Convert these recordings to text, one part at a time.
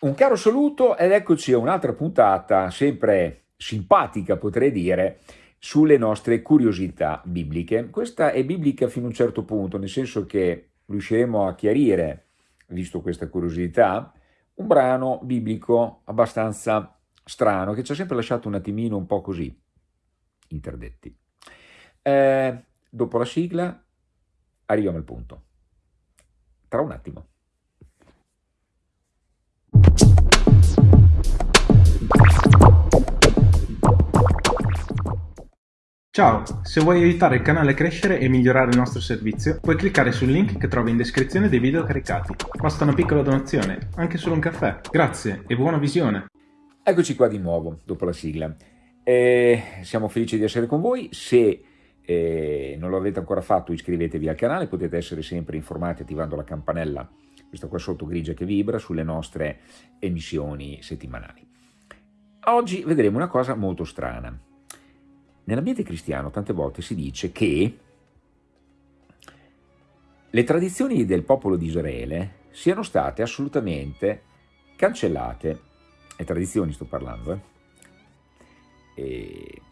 Un caro saluto ed eccoci a un'altra puntata, sempre simpatica potrei dire, sulle nostre curiosità bibliche. Questa è biblica fino a un certo punto, nel senso che riusciremo a chiarire, visto questa curiosità, un brano biblico abbastanza strano che ci ha sempre lasciato un attimino un po' così, interdetti. Eh, dopo la sigla arriviamo al punto. Tra un attimo. Ciao, se vuoi aiutare il canale a crescere e migliorare il nostro servizio, puoi cliccare sul link che trovi in descrizione dei video caricati. Basta una piccola donazione, anche solo un caffè. Grazie e buona visione! Eccoci qua di nuovo, dopo la sigla. Eh, siamo felici di essere con voi. Se eh, non lo avete ancora fatto, iscrivetevi al canale, potete essere sempre informati attivando la campanella, questa qua sotto grigia che vibra, sulle nostre emissioni settimanali. Oggi vedremo una cosa molto strana. Nell'ambiente cristiano tante volte si dice che le tradizioni del popolo di Israele siano state assolutamente cancellate, le tradizioni sto parlando, eh,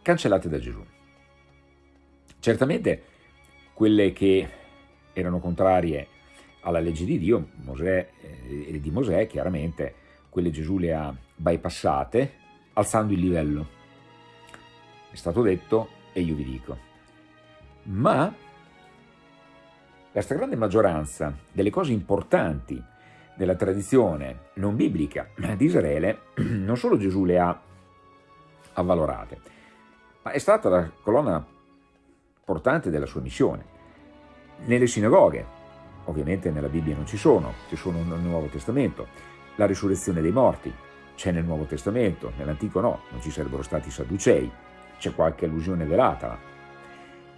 cancellate da Gesù. Certamente quelle che erano contrarie alla legge di Dio Mosè, eh, di Mosè, chiaramente quelle Gesù le ha bypassate alzando il livello è stato detto e io vi dico. Ma la stragrande maggioranza delle cose importanti della tradizione non biblica di Israele, non solo Gesù le ha avvalorate, ma è stata la colonna portante della sua missione. Nelle sinagoghe, ovviamente nella Bibbia non ci sono, ci sono nel Nuovo Testamento, la risurrezione dei morti c'è nel Nuovo Testamento, nell'Antico no, non ci sarebbero stati i Sadducei, c'è qualche allusione velata,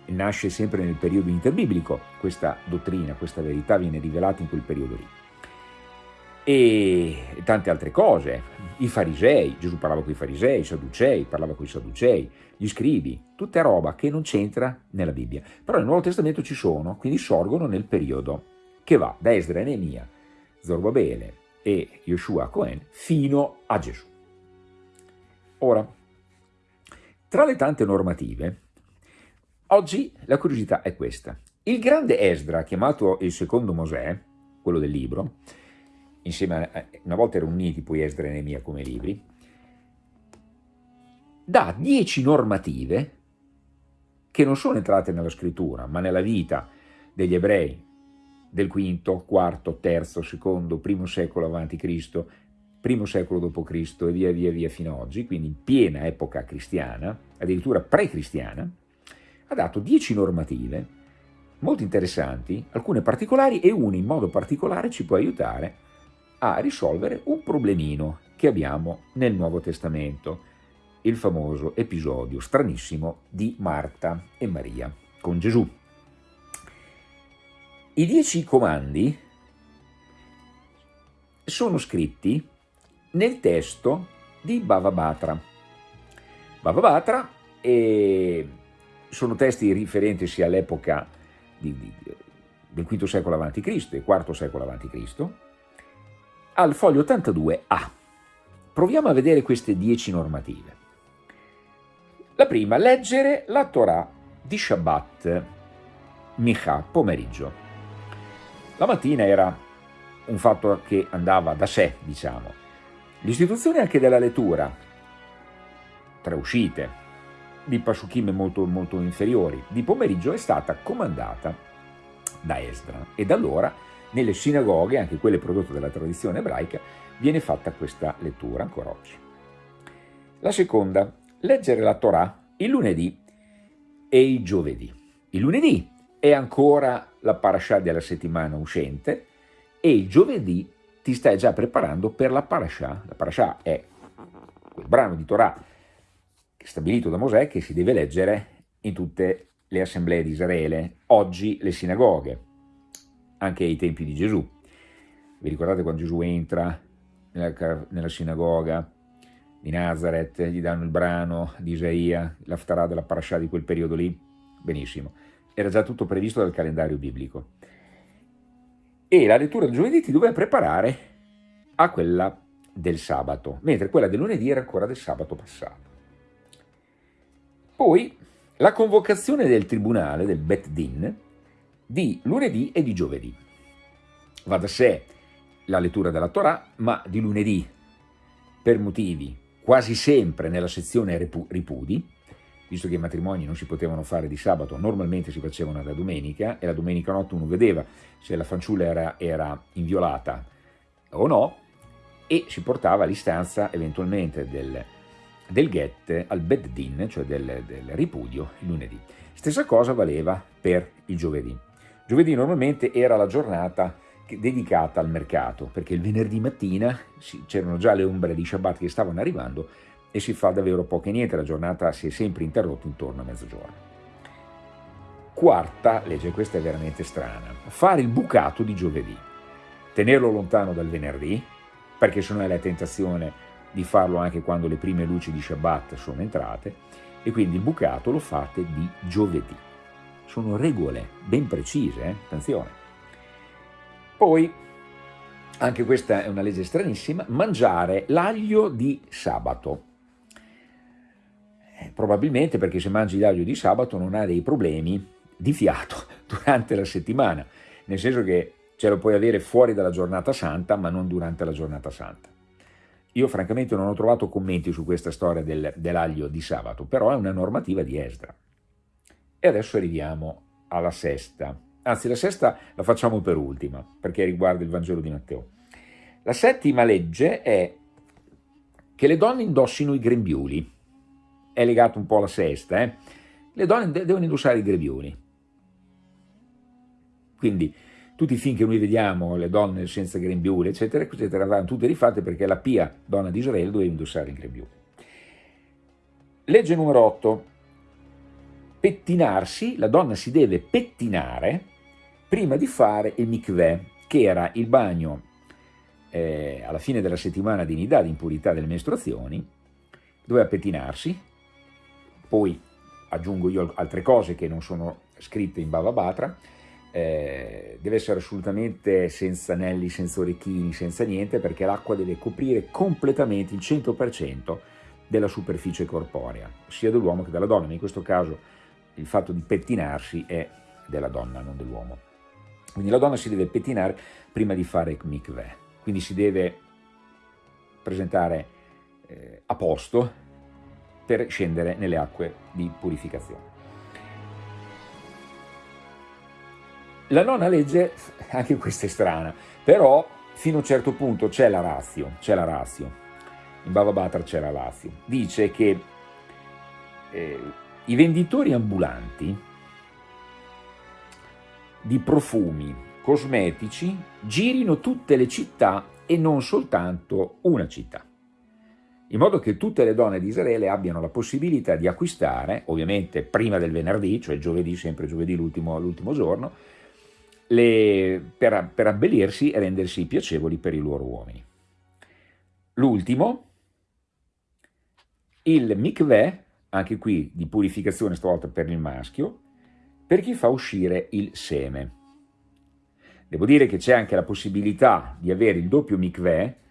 nasce sempre nel periodo interbiblico, questa dottrina, questa verità viene rivelata in quel periodo lì. E tante altre cose, i farisei, Gesù parlava con i farisei, i sadducei, parlava con i sadducei, gli scribi, tutta roba che non c'entra nella Bibbia. Però nel Nuovo Testamento ci sono, quindi sorgono nel periodo che va da Esdra e Neemia, Zorbabele e Yoshua Cohen fino a Gesù. Ora, tra le tante normative, oggi la curiosità è questa. Il grande Esdra, chiamato il secondo Mosè, quello del libro, insieme a, una volta erano uniti poi Esdra e Neemia come libri, dà dieci normative che non sono entrate nella scrittura, ma nella vita degli ebrei del V, IV, III, secondo, primo secolo avanti Cristo, primo secolo d.C. e via via via fino ad oggi, quindi in piena epoca cristiana, addirittura pre-cristiana, ha dato dieci normative molto interessanti, alcune particolari e una in modo particolare ci può aiutare a risolvere un problemino che abbiamo nel Nuovo Testamento, il famoso episodio stranissimo di Marta e Maria con Gesù. I dieci comandi sono scritti nel testo di Bhavabhatra. Bhavabhatra eh, sono testi riferenti sia all'epoca del V secolo a.C. e IV secolo a.C., al foglio 82a. Proviamo a vedere queste dieci normative. La prima, leggere la Torah di Shabbat, Micha, pomeriggio. La mattina era un fatto che andava da sé, diciamo, L'istituzione anche della lettura, tre uscite, di Pashukim molto, molto inferiori, di pomeriggio è stata comandata da Esdra. E da allora nelle sinagoghe, anche quelle prodotte dalla tradizione ebraica, viene fatta questa lettura ancora oggi. La seconda, leggere la Torah il lunedì e il giovedì. Il lunedì è ancora la parasha della settimana uscente e il giovedì ti stai già preparando per la parasha. La parasha è quel brano di Torah stabilito da Mosè che si deve leggere in tutte le assemblee di Israele, oggi le sinagoghe, anche ai tempi di Gesù. Vi ricordate quando Gesù entra nella, nella sinagoga di Nazareth, gli danno il brano di Isaia, l'aftarà della parasha di quel periodo lì? Benissimo, era già tutto previsto dal calendario biblico e la lettura del giovedì ti doveva preparare a quella del sabato, mentre quella del lunedì era ancora del sabato passato. Poi la convocazione del tribunale, del Bet Din, di lunedì e di giovedì. Va da sé la lettura della Torah, ma di lunedì, per motivi quasi sempre nella sezione ripudi, visto che i matrimoni non si potevano fare di sabato, normalmente si facevano la domenica, e la domenica notte uno vedeva se la fanciulla era, era inviolata o no, e si portava l'istanza eventualmente del, del get al beddin, cioè del, del ripudio, il lunedì. Stessa cosa valeva per il giovedì. Giovedì normalmente era la giornata dedicata al mercato, perché il venerdì mattina c'erano già le ombre di Shabbat che stavano arrivando e si fa davvero poco e niente, la giornata si è sempre interrotta intorno a mezzogiorno. Quarta legge, questa è veramente strana, fare il bucato di giovedì, tenerlo lontano dal venerdì, perché se no è la tentazione di farlo anche quando le prime luci di Shabbat sono entrate, e quindi il bucato lo fate di giovedì. Sono regole ben precise, eh? attenzione. Poi, anche questa è una legge stranissima, mangiare l'aglio di sabato. Probabilmente perché se mangi l'aglio di sabato non hai dei problemi di fiato durante la settimana, nel senso che ce lo puoi avere fuori dalla giornata santa, ma non durante la giornata santa. Io francamente non ho trovato commenti su questa storia del, dell'aglio di sabato, però è una normativa di Esdra. E adesso arriviamo alla sesta. Anzi, la sesta la facciamo per ultima, perché riguarda il Vangelo di Matteo. La settima legge è che le donne indossino i grembiuli. È legato un po' alla sesta, eh? Le donne devono indossare i grembiuli. Quindi tutti i film che noi vediamo, le donne senza grembiule, eccetera, eccetera, vanno tutte rifatte perché la pia donna di Israele doveva indossare il grembiule. Legge numero 8. Pettinarsi, la donna si deve pettinare prima di fare il mikveh, che era il bagno eh, alla fine della settimana di nidà, di impurità delle mestruazioni, doveva pettinarsi, poi aggiungo io altre cose che non sono scritte in Bava Batra, eh, deve essere assolutamente senza anelli, senza orecchini, senza niente, perché l'acqua deve coprire completamente il 100% della superficie corporea, sia dell'uomo che della donna, in questo caso il fatto di pettinarsi è della donna, non dell'uomo. Quindi la donna si deve pettinare prima di fare mikveh, quindi si deve presentare eh, a posto per scendere nelle acque di purificazione. La nona legge, anche questa è strana, però fino a un certo punto c'è la razio, c'è la razio, in Bava Batra c'è la razio, dice che eh, i venditori ambulanti di profumi cosmetici girino tutte le città e non soltanto una città, in modo che tutte le donne di Israele abbiano la possibilità di acquistare, ovviamente prima del venerdì, cioè giovedì, sempre giovedì l'ultimo giorno, le, per, per abbellirsi e rendersi piacevoli per i loro uomini. L'ultimo, il mikveh, anche qui di purificazione stavolta per il maschio, per chi fa uscire il seme. Devo dire che c'è anche la possibilità di avere il doppio mikveh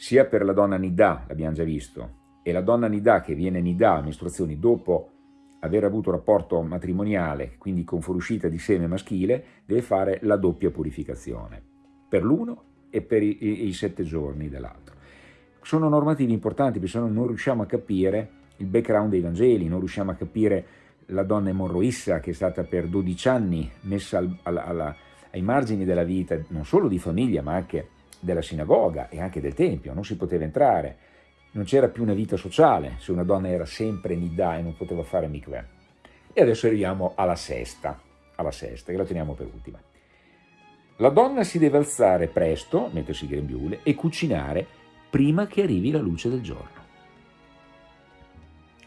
sia per la donna nidà, l'abbiamo già visto, e la donna nidà che viene nidà a mestruazioni dopo aver avuto rapporto matrimoniale, quindi con fuoriuscita di seme maschile, deve fare la doppia purificazione, per l'uno e per i, i, sette giorni dell'altro. Sono normative importanti perché se no non riusciamo a capire il background dei Vangeli, non riusciamo a capire la donna emorroissa che è stata per 12 anni messa al, alla, alla, ai margini della vita, non solo di famiglia ma anche della sinagoga e anche del Tempio, non si poteva entrare, non c'era più una vita sociale se una donna era sempre nidà e non poteva fare mikveh. E adesso arriviamo alla sesta, alla sesta, che la teniamo per ultima. La donna si deve alzare presto, mettersi il grembiule, e cucinare prima che arrivi la luce del giorno.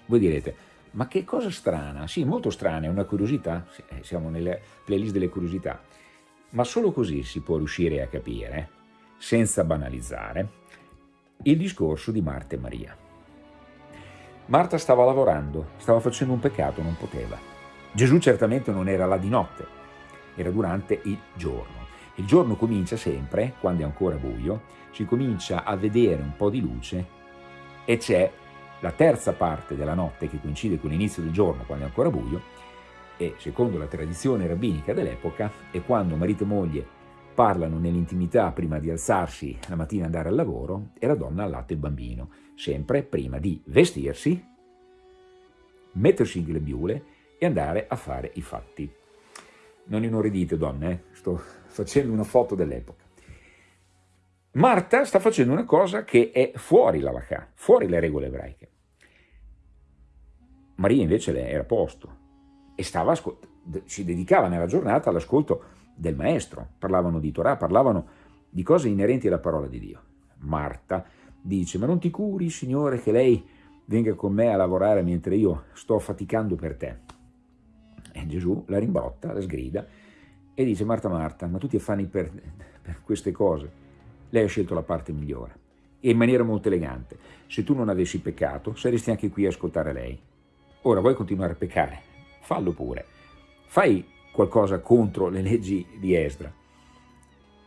Voi direte, ma che cosa strana? Sì, molto strana, è una curiosità, eh, siamo nelle playlist delle curiosità, ma solo così si può riuscire a capire, senza banalizzare, il discorso di Marta e Maria. Marta stava lavorando, stava facendo un peccato, non poteva. Gesù certamente non era là di notte, era durante il giorno. Il giorno comincia sempre, quando è ancora buio, si comincia a vedere un po' di luce e c'è la terza parte della notte che coincide con l'inizio del giorno, quando è ancora buio, e secondo la tradizione rabbinica dell'epoca è quando marito e moglie parlano nell'intimità prima di alzarsi la mattina e andare al lavoro e la donna allatta il bambino, sempre prima di vestirsi, mettersi in glebiule e andare a fare i fatti. Non inorridite donne, eh? sto facendo una foto dell'epoca. Marta sta facendo una cosa che è fuori la vacà, fuori le regole ebraiche. Maria invece era a posto e stava, si dedicava nella giornata all'ascolto del maestro, parlavano di Torah, parlavano di cose inerenti alla parola di Dio. Marta dice, ma non ti curi, Signore, che lei venga con me a lavorare mentre io sto faticando per te. E Gesù la rimbrotta, la sgrida e dice, Marta, Marta, ma tu ti affanni per, per queste cose. Lei ha scelto la parte migliore e in maniera molto elegante. Se tu non avessi peccato, saresti anche qui a ascoltare lei. Ora vuoi continuare a peccare? Fallo pure. Fai qualcosa contro le leggi di Esdra,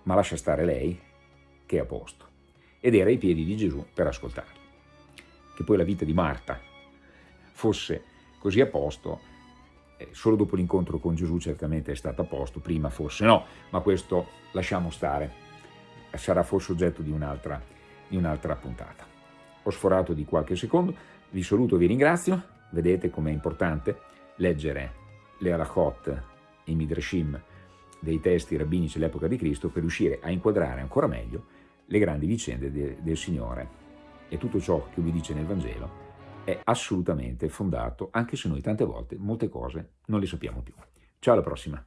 ma lascia stare lei che è a posto. Ed era ai piedi di Gesù per ascoltarlo. Che poi la vita di Marta fosse così a posto, eh, solo dopo l'incontro con Gesù certamente è stata a posto, prima forse no, ma questo lasciamo stare, sarà forse oggetto di un'altra un puntata. Ho sforato di qualche secondo, vi saluto, vi ringrazio, vedete com'è importante leggere le halachot i midrashim dei testi rabbinici dell'epoca di Cristo per riuscire a inquadrare ancora meglio le grandi vicende de, del Signore. E tutto ciò che vi dice nel Vangelo è assolutamente fondato, anche se noi tante volte molte cose non le sappiamo più. Ciao alla prossima!